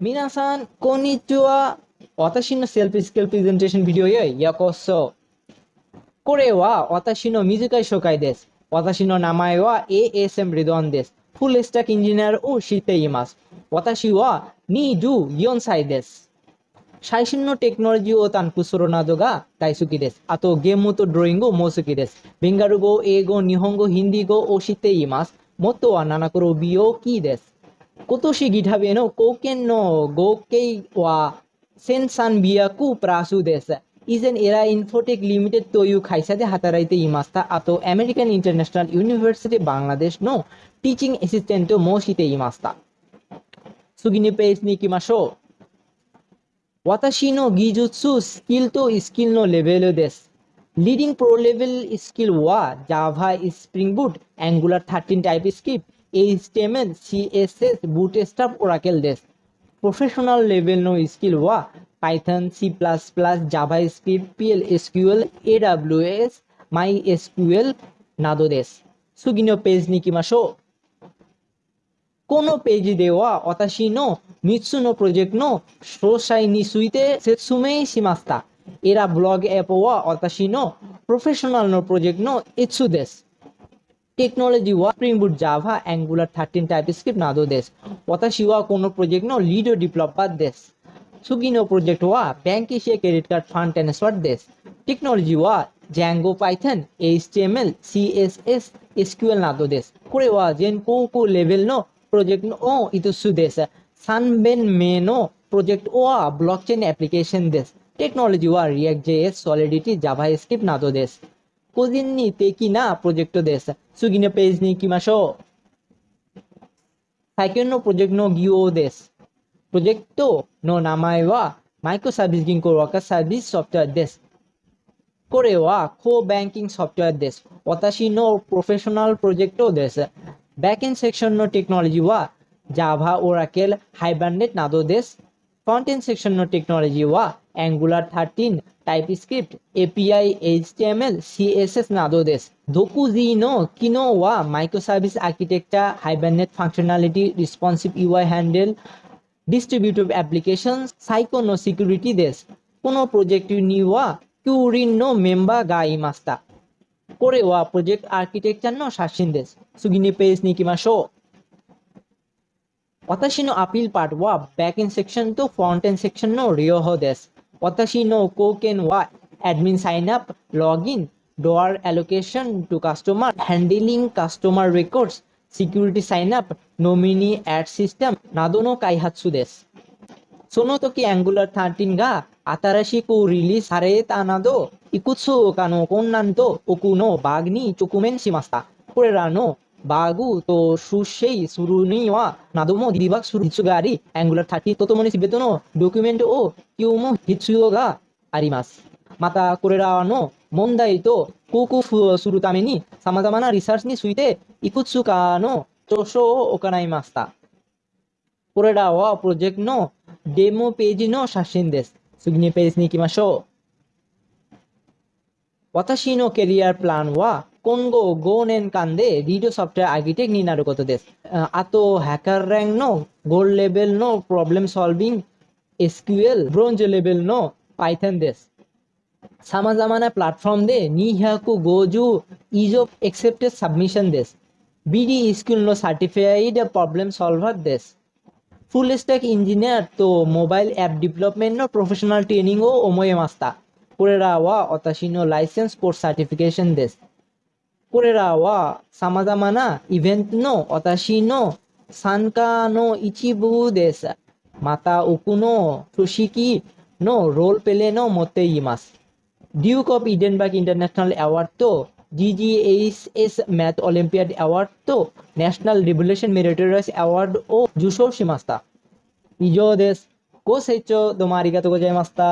皆さん、こんにちは。私のセルフスキルプレゼンテーションビデオへようこそ。これは私の短い紹介です。私の名前は ASM リドンです。フルスタックエンジニアを知っています。私は24歳です。最新のテクノロジーを担保するなどが大好きです。あと、ゲームとドローイングも好きです。ベンガル語、英語、日本語、ヒンディー語を知っています。元は7黒美容器です。今年 GitHub への貢献の合計は1300プラスです。以前エラインフォテックリミテッドという会社で働いていました。あと、アメリカン・インターナショナル・ユニバーシティ・バングラデシュのティーチングアシスタントもしていました。次のページに行きましょう。私の技術、スキルとスキルのレベルです。Leading Pro Level スキルは Java、Spring Boot、Angular 13 TypeScript、 HTML, bootstrap Oracle Desk. Professional level no skill ওয়া Python C plus plus JavaScript PL SQL A W S MySQL নাদোদেশ সুগিনো page নিকি মাসো কোনো page দেওয়া অতাশি নো মিৎসু নো প্রজেক্ট নো শ্রোসাই নি সুইতে সেসুমে সিমাস্তা এরা ব্লগ অ্যাপ ওয়া অতাশি নো প্রফেশনাল নো প্রজেক্ট নো ইৎসু দেশ technology was Spring Boot, Java, Angular, 13 TypeScript, now this. Watashi wa kono project no leader developed by this. Sugino project wa bank ishe credit card fund transfer this. Technology wa Django Python, HTML, CSS, SQL nado des. Kore wa jen ko ko level no project no itusu des. Sunben me no project wa blockchain application des. Technology wa React JS, Solidity, JavaScript nado des. 個人に敵な 프로젝트 데사 수기네 페이지 니키마쇼 사이켄노 프로젝트 노 기오 데스 프로젝트 노 나마이와 microservice গিঙ্কো worker service software দেশ করে ওয়া কো banking software দেশ অতাশি নো professional প্রজেক্টও দেশ back end section নো technology ওয়া Java Oracle হাইব্রান্ডেড নাদো দেশ কন্টেন সেকশন নো টেকনোলজি ওয়া Angular thirteen TypeScript API HTML CSS নাদোদেশ ধোকু জি নো কিনো ওয়া micro service architecture হাইব্যান্ডেড functionality responsive UI handle distributive application সাইকোনো security দেশ কোনো প্রজেক্টিভ নিওয়া কিউরিন নো মেম্বা গাই মাস্তা করে ওয়া প্রজেক্ট আর্কিটেকচার নো শাসিন দেশ সুগিনী পেস নিকিমা show 私のアピールパートはバックエンセクションとフロントエンセクションの両方です。私の貢献は admin sign up, login, door allocation to customer, handling customer records, security sign up, nominee ad system などの開発です。その時 Angular 13が新しくリリースされたなど、いくつかの困難と多くのバグに直面しました。これらの バグと修正するには、などもディバッグする必要があり、Angular 13とともに全てのドキュメントを読む必要があります。また、これらの問題と克服するために、様々なリサーチについて、いくつかの著書を行いました。これらはプロジェクトのデモページの写真です。次にページに行きましょう。私のキャリアプランは কোনগো গোন এন কান্দে ভিডিও সফটওয়্যার আর্কিটেক্ট নিনারগত দেশ? আত হ্যাকার র্যাঙ্ক নো gold level no problem solving SQL bronze level no Python দেশ। সামা জামানা প্ল্যাটফর্ম দে নি হ্যাকু গোজু ইজ অফ এক্সেপ্টেড সাবমিশন দেশ। বিডি স্কিল নো সার্টিফাইড প্রবলেম সলভার দেশ। ফুল স্ট্যাক ইঞ্জিনিয়ার তো মোবাইল অ্যাপ ডেভেলপমেন্ট নো প্রফেশনাল ট্রেনিং ও ওময়ে মাস্তা। পুরেরা ওয়া অতাশীন লাইসেন্স কোর্স সার্টিফিকেশন দেশ। これらは様々なイベントの私の参加の一部です。また、奥の組織のロールプレイの持っています。Duke of Edinburgh International Award と GGSS Math Olympiad Award と National Revolution Meritorious Award を受賞しました。以上です。ご清聴どうもありがとうございました。